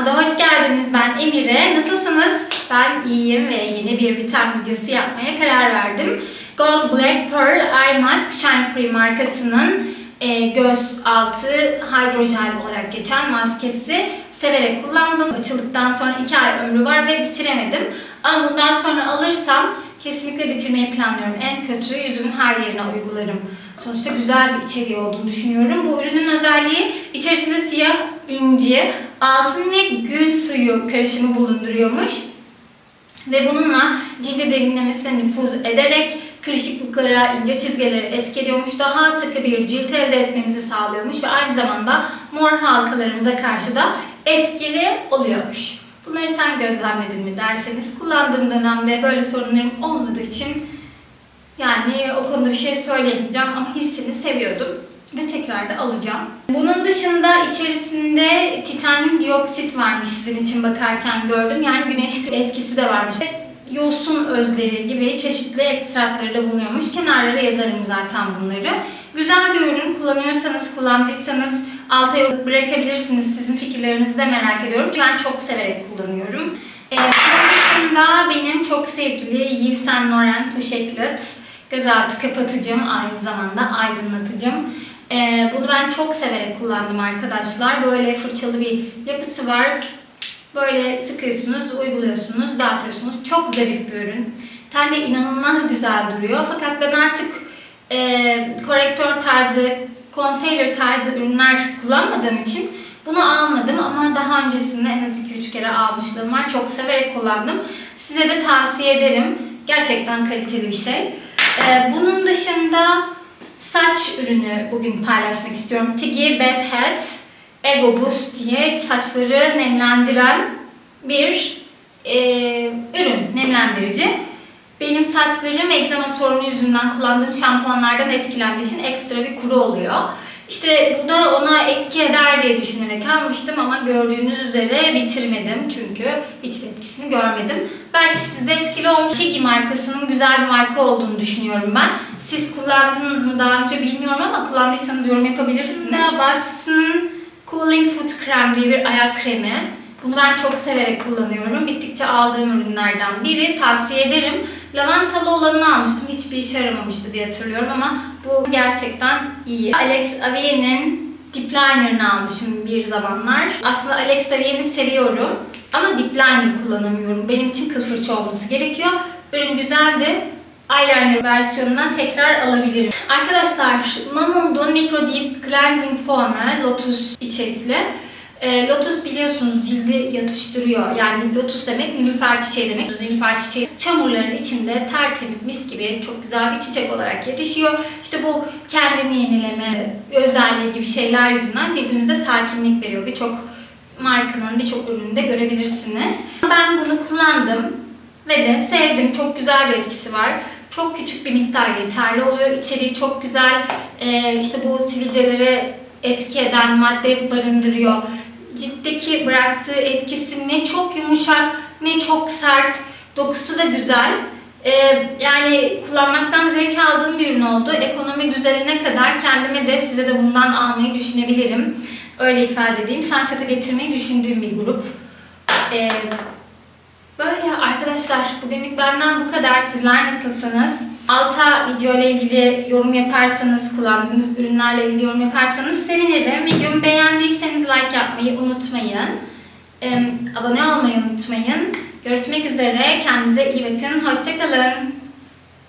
kanalıma da hoş geldiniz. Ben Emire. Nasılsınız? Ben iyiyim ve yeni bir vitamin videosu yapmaya karar verdim. Gold Black Pearl Eye Mask Shine Free markasının e, göz altı hidrojel olarak geçen maskesi severek kullandım. Açıldıktan sonra 2 ay ömrü var ve bitiremedim. Ama bundan sonra alırsam kesinlikle bitirmeyi planlıyorum. En kötü yüzümün her yerine uygularım. Sonuçta güzel bir içeriği olduğunu düşünüyorum. Bu ürünün özelliği içerisinde siyah inci, altın ve gül suyu karışımı bulunduruyormuş. Ve bununla cildi derinlemesine nüfuz ederek kırışıklıklara, ince çizgileri etkiliyormuş. Daha sıkı bir cilt elde etmemizi sağlıyormuş ve aynı zamanda mor halkalarımıza karşı da etkili oluyormuş. Bunları sen gözlemledin mi derseniz kullandığım dönemde böyle sorunlarım olmadığı için yani o konuda bir şey söyleyemeyeceğim ama hissini seviyordum ve tekrar da alacağım. Bunun dışında içerisinde titanyum dioksit varmış sizin için bakarken gördüm. Yani güneş etkisi de varmış. Yosun özleri gibi çeşitli ekstratları da bulunuyormuş. Kenarlara yazarım zaten bunları. Güzel bir ürün. Kullanıyorsanız, kullandıysanız alta bırakabilirsiniz. Sizin fikirlerinizi de merak ediyorum. Ben çok severek kullanıyorum. Ee, bunun dışında benim çok sevgili Yves Saint Laurent Touche Eclat gözaltı kapatıcım, aynı zamanda aydınlatıcım. Ee, bunu ben çok severek kullandım arkadaşlar. Böyle fırçalı bir yapısı var. Böyle sıkıyorsunuz, uyguluyorsunuz, dağıtıyorsunuz. Çok zarif bir ürün. Ten de inanılmaz güzel duruyor. Fakat ben artık e, korektör tarzı, concealer tarzı ürünler kullanmadığım için bunu almadım ama daha öncesinde en az 2-3 kere almışlığım var. Çok severek kullandım. Size de tavsiye ederim. Gerçekten kaliteli bir şey. Ee, bunun dışında saç ürünü bugün paylaşmak istiyorum. Tiggy Bad Head Ego Boost diye saçları nemlendiren bir e, ürün, nemlendirici. Benim saçlarım egzama sorunu yüzünden kullandığım şampuanlardan etkilendiği için ekstra bir kuru oluyor. İşte bu da ona etki eder diye düşünerek almıştım ama gördüğünüz üzere bitirmedim çünkü hiçbir etkisini görmedim. Belki sizde etkili olmuş. Shiggy markasının güzel bir marka olduğunu düşünüyorum ben. Siz kullandınız mı daha önce bilmiyorum ama kullandıysanız yorum yapabilirsiniz. Watson'ın Cooling Foot Krem diye bir ayak kremi. Bunu ben çok severek kullanıyorum. Bittikçe aldığım ürünlerden biri. Tavsiye ederim. Lavantalı olanını almıştım. Hiçbir işe yaramamıştı diye hatırlıyorum ama bu gerçekten iyi. Alex Avier'in Deep Liner'ını almışım bir zamanlar. Aslında Alex Avier'i seviyorum ama Deep Liner kullanamıyorum. Benim için kıl fırça olması gerekiyor. Ürün güzeldi. Eyeliner versiyonundan tekrar alabilirim. Arkadaşlar Mamon'un Micro Deep Cleansing Foam'ı Lotus içerikli. E, lotus biliyorsunuz cildi yatıştırıyor. Yani lotus demek nilüfer çiçeği demek. Nilüfer çiçeği çamurların içinde tertemiz mis gibi çok güzel bir çiçek olarak yetişiyor. İşte bu kendini yenileme özelliği gibi şeyler yüzünden cildimize sakinlik veriyor. Birçok markanın birçok ürününde görebilirsiniz. Ben bunu kullandım ve de sevdim. Çok güzel bir etkisi var. Çok küçük bir miktar yeterli oluyor. İçeriği çok güzel. Ee, işte bu sivilcelere etki eden madde barındırıyor. Ciltteki bıraktığı etkisi ne çok yumuşak ne çok sert. Dokusu da güzel. Ee, yani kullanmaktan zevk aldığım bir ürün oldu. Ekonomi düzenine kadar kendime de size de bundan almayı düşünebilirim. Öyle ifade edeyim. Sunshot'a getirmeyi düşündüğüm bir grup. Ee, Böyle arkadaşlar bugünlük benden bu kadar. Sizler nasılsınız? Alta video ile ilgili yorum yaparsanız, kullandığınız ürünlerle ilgili yorum yaparsanız sevinirim. Videomu beğendiyseniz like yapmayı unutmayın. Ee, abone olmayı unutmayın. Görüşmek üzere. Kendinize iyi bakın. Hoşçakalın.